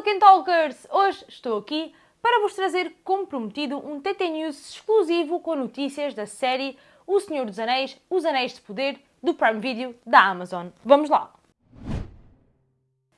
Tolkien Talkers! Hoje estou aqui para vos trazer, como prometido, um TT News exclusivo com notícias da série O Senhor dos Anéis, Os Anéis de Poder, do Prime Video da Amazon. Vamos lá!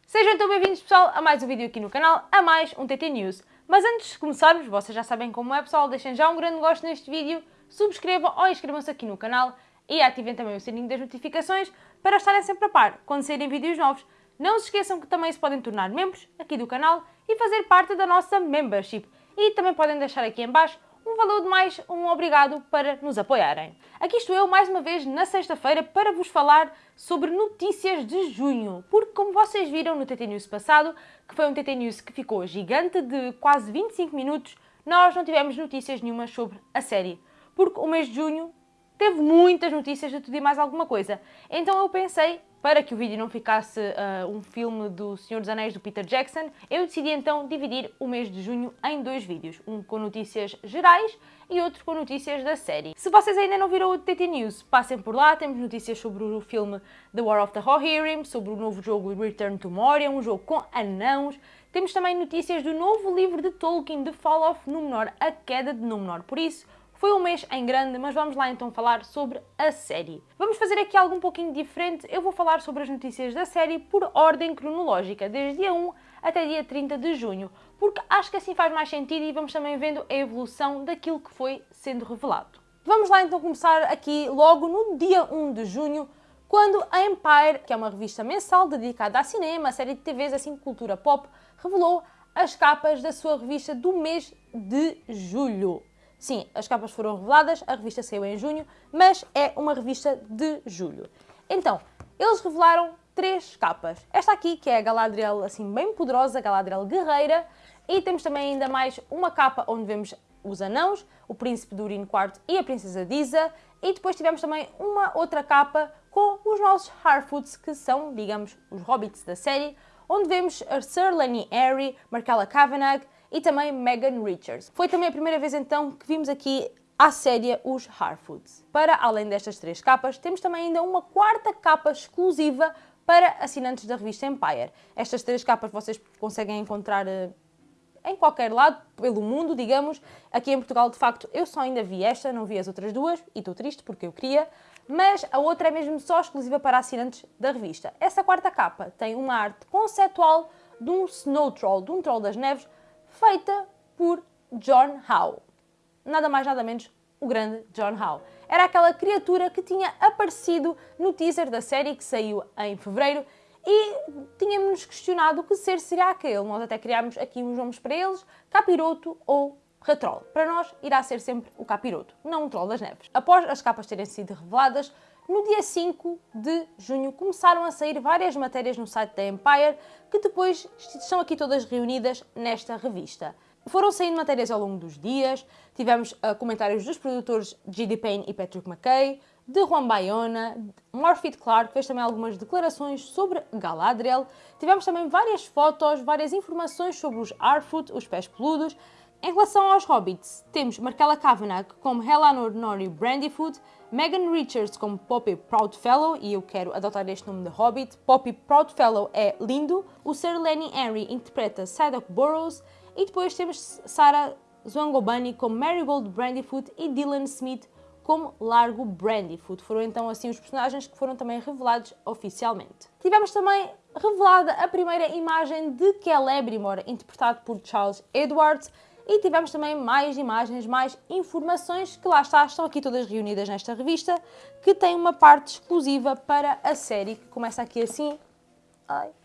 Sejam então bem-vindos, pessoal, a mais um vídeo aqui no canal, a mais um TT News. Mas antes de começarmos, vocês já sabem como é, pessoal, deixem já um grande gosto neste vídeo, subscrevam ou inscrevam-se aqui no canal e ativem também o sininho das notificações para estarem sempre a par quando saírem vídeos novos. Não se esqueçam que também se podem tornar membros aqui do canal e fazer parte da nossa membership. E também podem deixar aqui em baixo um valor de mais um obrigado para nos apoiarem. Aqui estou eu mais uma vez na sexta-feira para vos falar sobre notícias de junho, porque como vocês viram no TT News passado, que foi um TT News que ficou gigante de quase 25 minutos, nós não tivemos notícias nenhuma sobre a série, porque o mês de junho teve muitas notícias de tudo e mais alguma coisa. Então eu pensei, para que o vídeo não ficasse uh, um filme do Senhor dos Anéis do Peter Jackson, eu decidi então dividir o mês de junho em dois vídeos, um com notícias gerais e outro com notícias da série. Se vocês ainda não viram o TT News, passem por lá, temos notícias sobre o filme The War of the Rohirrim, sobre o novo jogo Return to Moria, um jogo com anãos, temos também notícias do novo livro de Tolkien, The Fall of Númenor, A Queda de Númenor, por isso foi um mês em grande, mas vamos lá então falar sobre a série. Vamos fazer aqui algo um pouquinho diferente, eu vou falar sobre as notícias da série por ordem cronológica, desde dia 1 até dia 30 de junho, porque acho que assim faz mais sentido e vamos também vendo a evolução daquilo que foi sendo revelado. Vamos lá então começar aqui logo no dia 1 de junho, quando a Empire, que é uma revista mensal dedicada a cinema, série de TVs, assim cultura pop, revelou as capas da sua revista do mês de julho. Sim, as capas foram reveladas, a revista saiu em junho, mas é uma revista de julho. Então, eles revelaram três capas. Esta aqui, que é a Galadriel assim bem poderosa, Galadriel guerreira, e temos também ainda mais uma capa onde vemos os anãos, o príncipe Durin IV e a princesa Disa, e depois tivemos também uma outra capa com os nossos Harfoots, que são, digamos, os hobbits da série, onde vemos a Sir Lenny Airy, Markella Kavanagh, e também Megan Richards. Foi também a primeira vez então que vimos aqui à série os Harfoots. Para além destas três capas, temos também ainda uma quarta capa exclusiva para assinantes da revista Empire. Estas três capas vocês conseguem encontrar eh, em qualquer lado, pelo mundo, digamos. Aqui em Portugal, de facto, eu só ainda vi esta, não vi as outras duas, e estou triste porque eu queria, mas a outra é mesmo só exclusiva para assinantes da revista. Essa quarta capa tem uma arte conceptual de um Snow Troll, de um Troll das Neves, feita por John Howe. Nada mais, nada menos, o grande John Howe. Era aquela criatura que tinha aparecido no teaser da série que saiu em fevereiro e tínhamos questionado que ser seria aquele. Nós até criámos aqui uns nomes para eles, Capiroto ou Retrol. Para nós irá ser sempre o Capiroto, não o Troll das Neves. Após as capas terem sido reveladas, no dia 5 de junho começaram a sair várias matérias no site da Empire que depois estão aqui todas reunidas nesta revista. Foram saindo matérias ao longo dos dias, tivemos uh, comentários dos produtores G.D. Payne e Patrick McKay, de Juan Bayona, Morphy Clark fez também algumas declarações sobre Galadriel, tivemos também várias fotos, várias informações sobre os Arfoot, os pés peludos, em relação aos hobbits, temos Markella Kavanagh como Helanor Nori Brandyfoot, Megan Richards como Poppy Proudfellow, e eu quero adotar este nome de hobbit. Poppy Proudfellow é lindo. O Sir Lenny Henry interpreta Sadok Burrows. E depois temos Sarah Zwangobani como Marigold Brandyfoot e Dylan Smith como Largo Brandyfoot. Foram então assim os personagens que foram também revelados oficialmente. Tivemos também revelada a primeira imagem de Celebrimbor, interpretado por Charles Edwards, e tivemos também mais imagens, mais informações que lá está, estão aqui todas reunidas nesta revista, que tem uma parte exclusiva para a série, que começa aqui assim.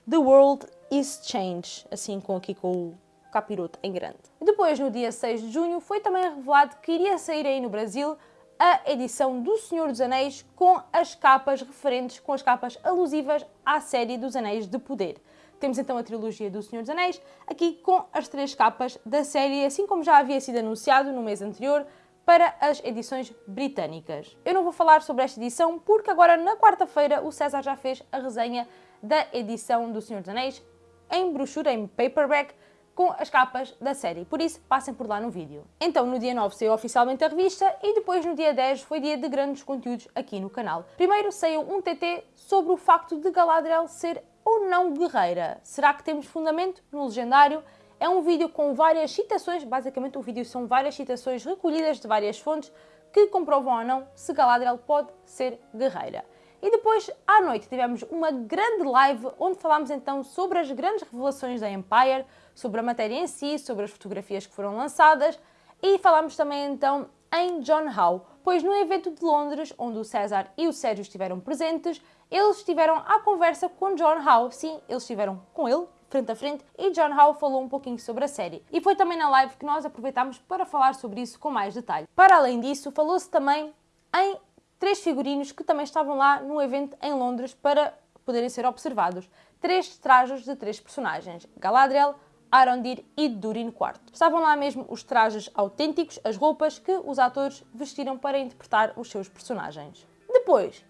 The World is Change, assim com aqui com o capiroto em grande. Depois, no dia 6 de junho, foi também revelado que iria sair aí no Brasil a edição do Senhor dos Anéis com as capas referentes, com as capas alusivas à série dos Anéis de Poder. Temos então a trilogia do Senhor dos Anéis, aqui com as três capas da série, assim como já havia sido anunciado no mês anterior, para as edições britânicas. Eu não vou falar sobre esta edição porque agora na quarta-feira o César já fez a resenha da edição do Senhor dos Anéis em brochura, em paperback, com as capas da série, por isso passem por lá no vídeo. Então no dia 9 saiu oficialmente a revista e depois no dia 10 foi dia de grandes conteúdos aqui no canal. Primeiro saiu um TT sobre o facto de Galadriel ser ou não guerreira? Será que temos fundamento no legendário? É um vídeo com várias citações, basicamente o vídeo são várias citações recolhidas de várias fontes que comprovam ou não se Galadriel pode ser guerreira. E depois, à noite, tivemos uma grande live onde falámos então sobre as grandes revelações da Empire, sobre a matéria em si, sobre as fotografias que foram lançadas e falámos também então em John Howe, pois no evento de Londres, onde o César e o Sérgio estiveram presentes, eles estiveram à conversa com John Howe. Sim, eles estiveram com ele, frente a frente, e John Howe falou um pouquinho sobre a série. E foi também na live que nós aproveitámos para falar sobre isso com mais detalhe. Para além disso, falou-se também em três figurinos que também estavam lá no evento em Londres para poderem ser observados. Três trajes de três personagens: Galadriel, Arondir e Durin IV. Estavam lá mesmo os trajes autênticos, as roupas que os atores vestiram para interpretar os seus personagens. Depois,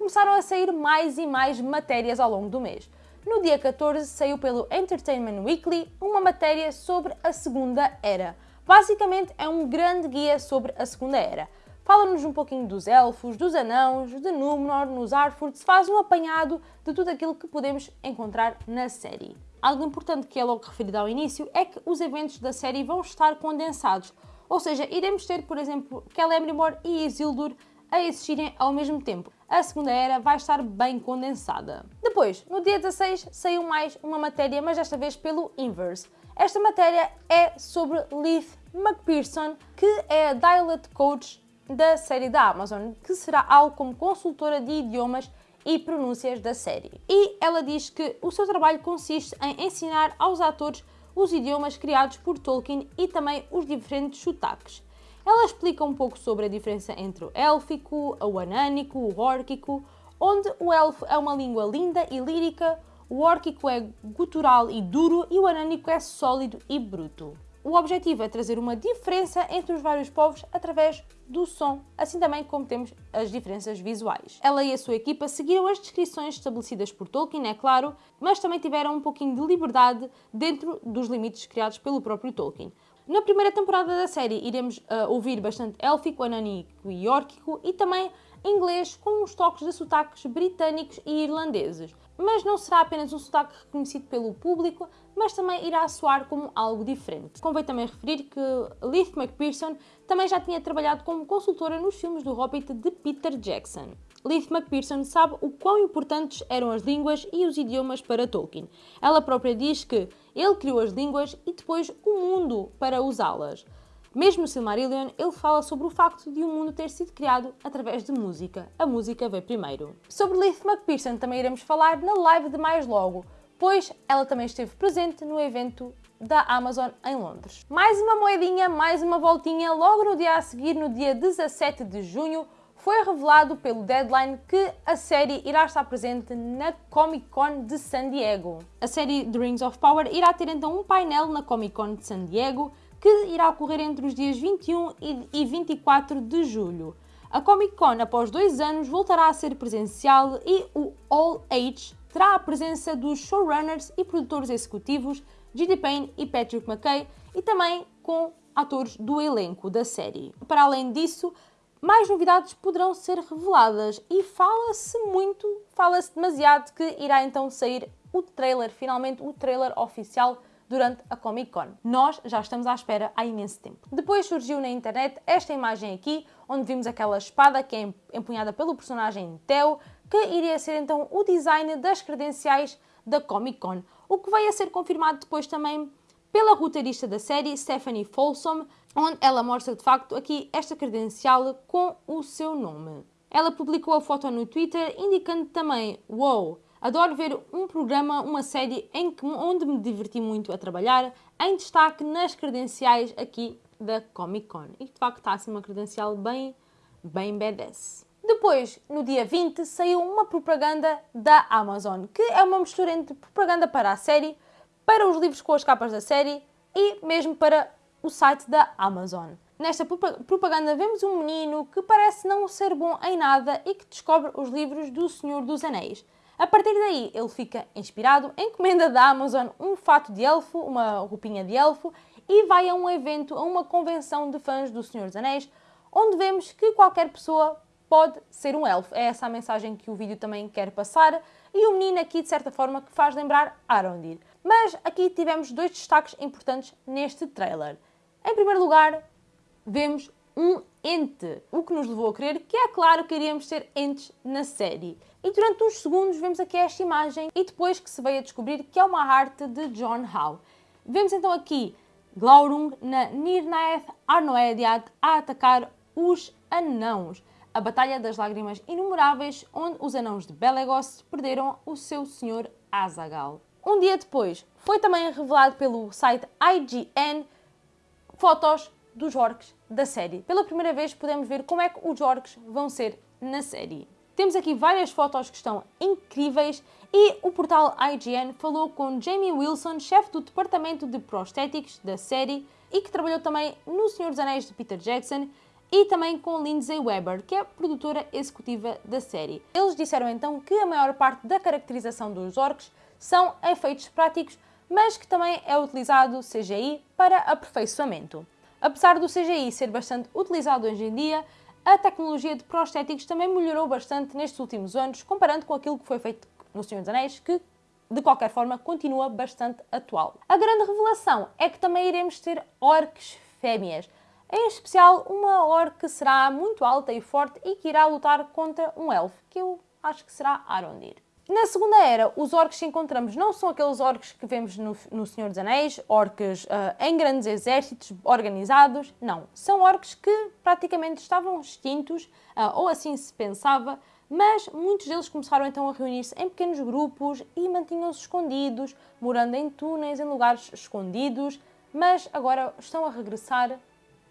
começaram a sair mais e mais matérias ao longo do mês. No dia 14 saiu pelo Entertainment Weekly uma matéria sobre a Segunda Era. Basicamente é um grande guia sobre a Segunda Era. Fala-nos um pouquinho dos elfos, dos anãos, de Númenor, nos Arfurts, faz um apanhado de tudo aquilo que podemos encontrar na série. Algo importante que é logo referido ao início é que os eventos da série vão estar condensados, ou seja, iremos ter, por exemplo, Celebrimbor e Isildur a existirem ao mesmo tempo. A Segunda Era vai estar bem condensada. Depois, no dia 16, saiu mais uma matéria, mas desta vez pelo Inverse. Esta matéria é sobre Leith McPherson, que é a Dialect Coach da série da Amazon, que será algo como consultora de idiomas e pronúncias da série. E ela diz que o seu trabalho consiste em ensinar aos atores os idiomas criados por Tolkien e também os diferentes sotaques. Ela explica um pouco sobre a diferença entre o élfico, o anânico, o órquico, onde o elfo é uma língua linda e lírica, o órquico é gutural e duro e o anânico é sólido e bruto. O objetivo é trazer uma diferença entre os vários povos através do som, assim também como temos as diferenças visuais. Ela e a sua equipa seguiram as descrições estabelecidas por Tolkien, é claro, mas também tiveram um pouquinho de liberdade dentro dos limites criados pelo próprio Tolkien. Na primeira temporada da série iremos uh, ouvir bastante élfico, anânico e órquico e também inglês com uns toques de sotaques britânicos e irlandeses mas não será apenas um sotaque reconhecido pelo público, mas também irá soar como algo diferente. Convém também referir que Leith McPherson também já tinha trabalhado como consultora nos filmes do Hobbit de Peter Jackson. Leith McPherson sabe o quão importantes eram as línguas e os idiomas para Tolkien. Ela própria diz que ele criou as línguas e depois o mundo para usá-las. Mesmo no Silmarillion, ele fala sobre o facto de o um mundo ter sido criado através de música. A música veio primeiro. Sobre Leith McPherson também iremos falar na live de mais logo, pois ela também esteve presente no evento da Amazon em Londres. Mais uma moedinha, mais uma voltinha, logo no dia a seguir, no dia 17 de junho, foi revelado pelo Deadline que a série irá estar presente na Comic Con de San Diego. A série The Rings of Power irá ter então um painel na Comic Con de San Diego que irá ocorrer entre os dias 21 e 24 de julho. A Comic Con, após dois anos, voltará a ser presencial e o All Age terá a presença dos showrunners e produtores executivos G.D. Payne e Patrick McKay e também com atores do elenco da série. Para além disso, mais novidades poderão ser reveladas e fala-se muito, fala-se demasiado que irá então sair o trailer, finalmente o trailer oficial durante a Comic Con. Nós já estamos à espera há imenso tempo. Depois surgiu na internet esta imagem aqui, onde vimos aquela espada que é empunhada pelo personagem Theo, que iria ser então o design das credenciais da Comic Con, o que veio a ser confirmado depois também pela roteirista da série, Stephanie Folsom, onde ela mostra de facto aqui esta credencial com o seu nome. Ela publicou a foto no Twitter, indicando também: Wow, Adoro ver um programa, uma série em que, onde me diverti muito a trabalhar, em destaque nas credenciais aqui da Comic Con. E de facto está assim uma credencial bem, bem badass. Depois, no dia 20, saiu uma propaganda da Amazon, que é uma mistura entre propaganda para a série, para os livros com as capas da série e mesmo para o site da Amazon. Nesta propaganda vemos um menino que parece não ser bom em nada e que descobre os livros do Senhor dos Anéis. A partir daí, ele fica inspirado, encomenda da Amazon um fato de elfo, uma roupinha de elfo, e vai a um evento, a uma convenção de fãs do Senhor dos Anéis, onde vemos que qualquer pessoa pode ser um elfo. É essa a mensagem que o vídeo também quer passar. E o menino aqui, de certa forma, que faz lembrar Arondir. Mas aqui tivemos dois destaques importantes neste trailer. Em primeiro lugar, vemos um ente, o que nos levou a crer que é claro que iríamos ter entes na série. E durante uns segundos vemos aqui esta imagem e depois que se veio a descobrir que é uma arte de John Howe. Vemos então aqui Glaurung na Nirnaeth Arnoediad a atacar os anãos. A Batalha das Lágrimas Inumeráveis, onde os anãos de Belegos perderam o seu senhor Azagal. Um dia depois, foi também revelado pelo site IGN fotos dos orcs da série. Pela primeira vez podemos ver como é que os orcs vão ser na série. Temos aqui várias fotos que estão incríveis e o portal IGN falou com Jamie Wilson, chefe do departamento de prostéticos da série e que trabalhou também no Senhor dos Anéis de Peter Jackson e também com Lindsay Weber, que é produtora executiva da série. Eles disseram então que a maior parte da caracterização dos orcs são efeitos práticos, mas que também é utilizado CGI para aperfeiçoamento. Apesar do CGI ser bastante utilizado hoje em dia, a tecnologia de prostéticos também melhorou bastante nestes últimos anos, comparando com aquilo que foi feito no Senhor dos Anéis, que de qualquer forma continua bastante atual. A grande revelação é que também iremos ter orques fêmeas, em especial uma orc que será muito alta e forte e que irá lutar contra um elfo, que eu acho que será Arondir. Na Segunda Era, os orcs que encontramos não são aqueles orcs que vemos no, no Senhor dos Anéis, orcs uh, em grandes exércitos organizados, não. São orcs que praticamente estavam extintos, uh, ou assim se pensava, mas muitos deles começaram então a reunir-se em pequenos grupos e mantinham-se escondidos, morando em túneis, em lugares escondidos, mas agora estão a regressar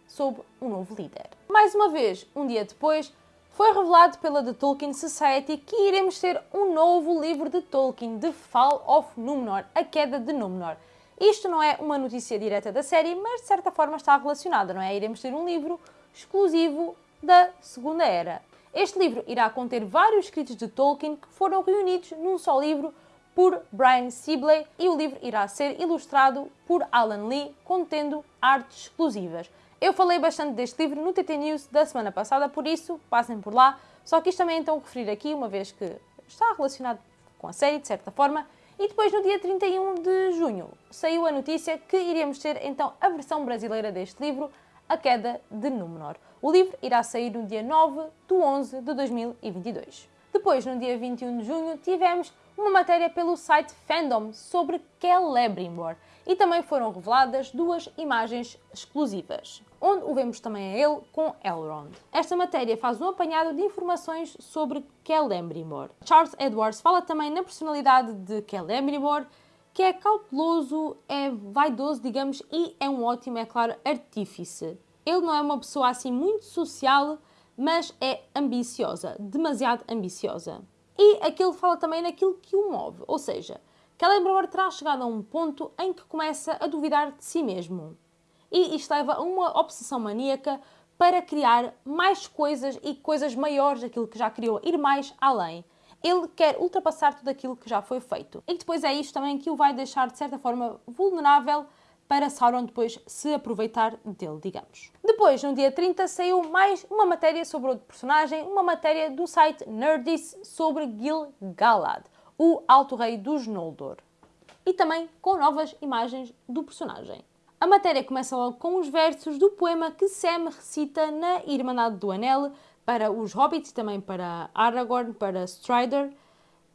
sob um novo líder. Mais uma vez, um dia depois, foi revelado pela The Tolkien Society que iremos ter um novo livro de Tolkien, The Fall of Númenor, A Queda de Númenor. Isto não é uma notícia direta da série, mas de certa forma está relacionada, não é? Iremos ter um livro exclusivo da Segunda Era. Este livro irá conter vários escritos de Tolkien que foram reunidos num só livro por Brian Sibley e o livro irá ser ilustrado por Alan Lee, contendo artes exclusivas. Eu falei bastante deste livro no TT News da semana passada, por isso passem por lá. Só quis também então referir aqui, uma vez que está relacionado com a série, de certa forma. E depois, no dia 31 de junho, saiu a notícia que iríamos ter então a versão brasileira deste livro, A Queda de Númenor. O livro irá sair no dia 9 de 11 de 2022. Depois, no dia 21 de junho, tivemos uma matéria pelo site Fandom sobre Celebrimbor e também foram reveladas duas imagens exclusivas, onde o vemos também a ele com Elrond. Esta matéria faz um apanhado de informações sobre Celebrimbor. Charles Edwards fala também na personalidade de Celebrimbor, que é cauteloso, é vaidoso, digamos, e é um ótimo, é claro, artífice. Ele não é uma pessoa assim muito social, mas é ambiciosa, demasiado ambiciosa. E aquilo fala também naquilo que o move, ou seja, Celebrimbor terá chegado a um ponto em que começa a duvidar de si mesmo. E isto leva a uma obsessão maníaca para criar mais coisas e coisas maiores daquilo que já criou, ir mais além. Ele quer ultrapassar tudo aquilo que já foi feito. E depois é isto também que o vai deixar, de certa forma, vulnerável para Sauron depois se aproveitar dele, digamos. Depois, no dia 30, saiu mais uma matéria sobre outro personagem, uma matéria do site Nerdist sobre Gil-galad o Alto Rei dos Noldor. E também com novas imagens do personagem. A matéria começa logo com os versos do poema que Sam recita na Irmandade do Anel para os Hobbits também para Aragorn, para Strider.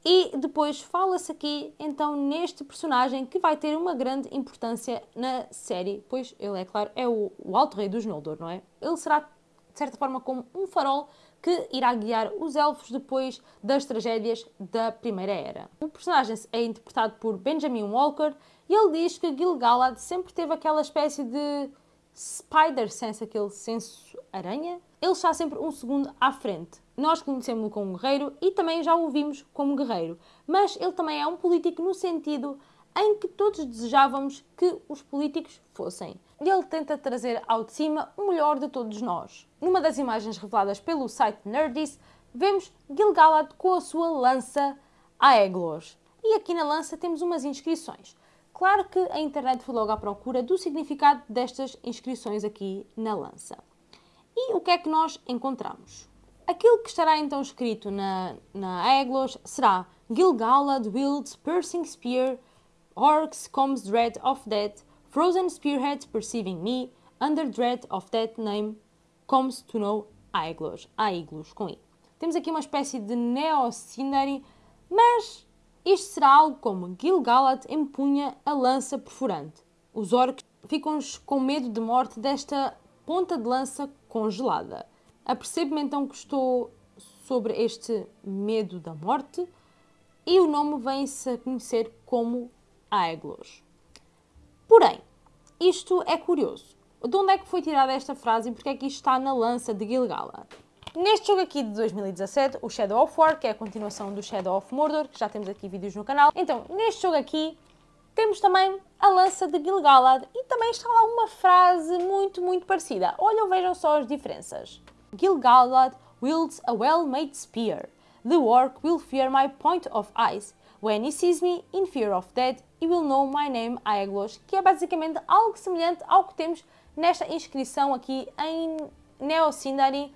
E depois fala-se aqui então neste personagem que vai ter uma grande importância na série, pois ele, é claro, é o, o Alto Rei dos Noldor, não é? Ele será, de certa forma, como um farol que irá guiar os elfos depois das tragédias da Primeira Era. O personagem é interpretado por Benjamin Walker e ele diz que Gil-galad sempre teve aquela espécie de spider sense, aquele senso aranha. Ele está sempre um segundo à frente. Nós conhecemos-lo como guerreiro e também já o vimos como guerreiro, mas ele também é um político no sentido em que todos desejávamos que os políticos fossem ele tenta trazer ao de cima o melhor de todos nós. Numa das imagens reveladas pelo site Nerdist, vemos Gil-galad com a sua lança Aeglos. E aqui na lança temos umas inscrições. Claro que a internet foi logo à procura do significado destas inscrições aqui na lança. E o que é que nós encontramos? Aquilo que estará então escrito na, na Aeglos será Gil-galad wields piercing spear, orcs comes dread of death, frozen spearhead perceiving me, under dread of that name comes to know Aeglos. Aeglos, com I. Temos aqui uma espécie de Neo-Scenery, mas isto será algo como Gil-galad empunha a lança perfurante. Os orcs ficam com medo de morte desta ponta de lança congelada. Apercebo-me então que estou sobre este medo da morte e o nome vem-se a conhecer como Aeglos. Porém, isto é curioso. De onde é que foi tirada esta frase e porque é que isto está na lança de Gil-galad? Neste jogo aqui de 2017, o Shadow of War, que é a continuação do Shadow of Mordor, que já temos aqui vídeos no canal. Então, neste jogo aqui, temos também a lança de Gil-galad e também está lá uma frase muito, muito parecida. Olhem, vejam só as diferenças. Gil-galad wields a well-made spear. The orc will fear my point of eyes. When he sees me in fear of death, he will know my name Aeglos, que é basicamente algo semelhante ao que temos nesta inscrição aqui em Neo Sindari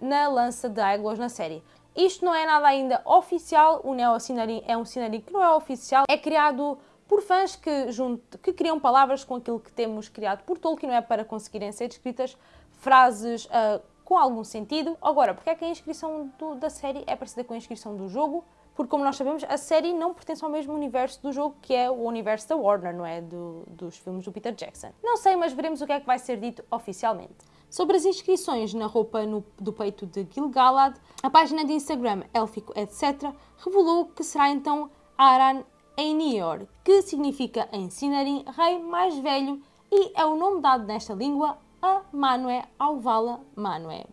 na lança de Aeglos na série. Isto não é nada ainda oficial, o Neo Sindari é um Sindari que não é oficial, é criado por fãs que, junto, que criam palavras com aquilo que temos criado por Tolkien, não é para conseguirem ser escritas frases uh, com algum sentido. Agora, porque é que a inscrição do, da série é parecida com a inscrição do jogo? Porque, como nós sabemos, a série não pertence ao mesmo universo do jogo, que é o universo da Warner, não é? Do, dos filmes do Peter Jackson. Não sei, mas veremos o que é que vai ser dito oficialmente. Sobre as inscrições na roupa no, do peito de Gil-galad, a página de Instagram Élfico etc. revelou que será então Aran Einior, que significa em Sinarin rei mais velho e é o nome dado nesta língua a Manué Alvala Manué.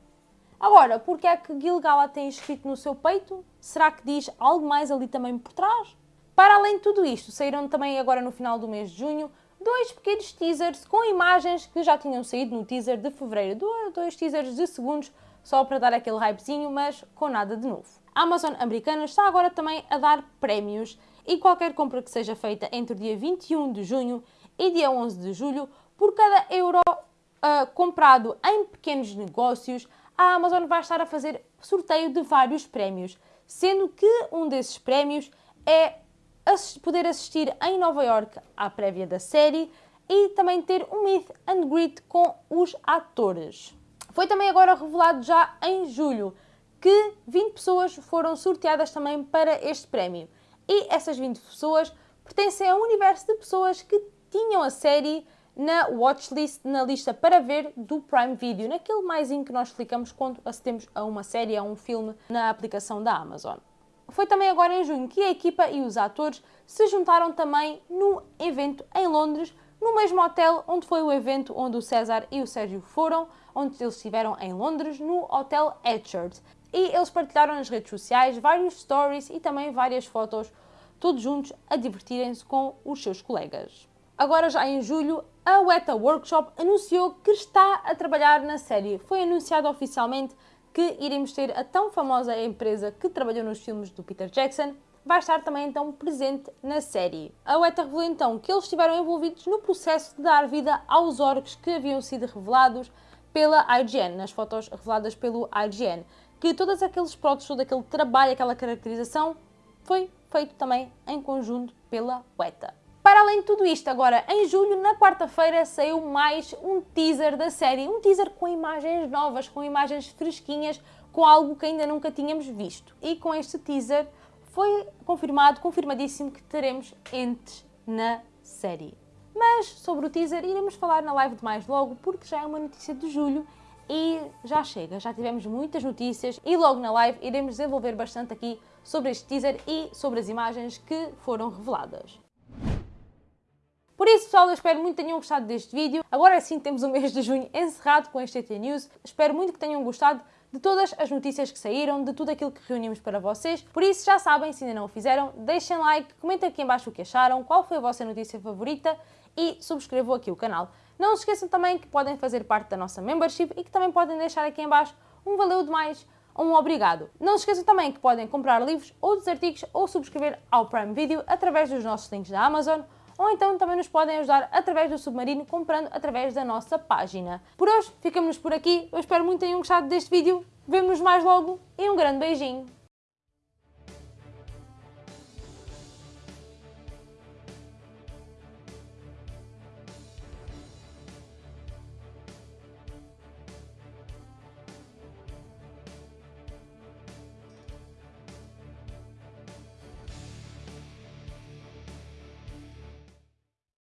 Agora, porque é que Gilgala tem escrito no seu peito? Será que diz algo mais ali também por trás? Para além de tudo isto, saíram também agora no final do mês de junho dois pequenos teasers com imagens que já tinham saído no teaser de fevereiro. Dois teasers de segundos só para dar aquele hypezinho, mas com nada de novo. A Amazon americana está agora também a dar prémios e qualquer compra que seja feita entre o dia 21 de junho e dia 11 de julho, por cada euro uh, comprado em pequenos negócios, a Amazon vai estar a fazer sorteio de vários prémios, sendo que um desses prémios é poder assistir em Nova York à prévia da série e também ter um meet and greet com os atores. Foi também agora revelado já em julho que 20 pessoas foram sorteadas também para este prémio. E essas 20 pessoas pertencem ao universo de pessoas que tinham a série na watchlist, na lista para ver do Prime Video, naquele mais em que nós clicamos quando acedemos a uma série, a um filme na aplicação da Amazon. Foi também agora em junho que a equipa e os atores se juntaram também no evento em Londres, no mesmo hotel onde foi o evento onde o César e o Sérgio foram, onde eles estiveram em Londres, no Hotel Etchard. E eles partilharam nas redes sociais vários stories e também várias fotos, todos juntos a divertirem-se com os seus colegas. Agora, já em julho, a Weta Workshop anunciou que está a trabalhar na série. Foi anunciado oficialmente que iremos ter a tão famosa empresa que trabalhou nos filmes do Peter Jackson, vai estar também então presente na série. A Weta revelou então que eles estiveram envolvidos no processo de dar vida aos orcs que haviam sido revelados pela IGN, nas fotos reveladas pelo IGN, que todos aqueles protos, todo aquele trabalho, aquela caracterização foi feito também em conjunto pela Weta. Para além de tudo isto, agora em julho, na quarta-feira, saiu mais um teaser da série. Um teaser com imagens novas, com imagens fresquinhas, com algo que ainda nunca tínhamos visto. E com este teaser foi confirmado, confirmadíssimo, que teremos entes na série. Mas sobre o teaser iremos falar na live de mais logo, porque já é uma notícia de julho e já chega, já tivemos muitas notícias e logo na live iremos desenvolver bastante aqui sobre este teaser e sobre as imagens que foram reveladas. Por isso, pessoal, eu espero muito que tenham gostado deste vídeo. Agora sim temos o mês de junho encerrado com este TT News. Espero muito que tenham gostado de todas as notícias que saíram, de tudo aquilo que reunimos para vocês. Por isso, já sabem, se ainda não o fizeram, deixem like, comentem aqui embaixo o que acharam, qual foi a vossa notícia favorita e subscrevam aqui o canal. Não se esqueçam também que podem fazer parte da nossa membership e que também podem deixar aqui embaixo um valeu demais um obrigado. Não se esqueçam também que podem comprar livros, outros artigos ou subscrever ao Prime Video através dos nossos links da Amazon ou então também nos podem ajudar através do Submarino, comprando através da nossa página. Por hoje, ficamos por aqui. Eu espero muito que tenham gostado deste vídeo. Vemo-nos mais logo e um grande beijinho!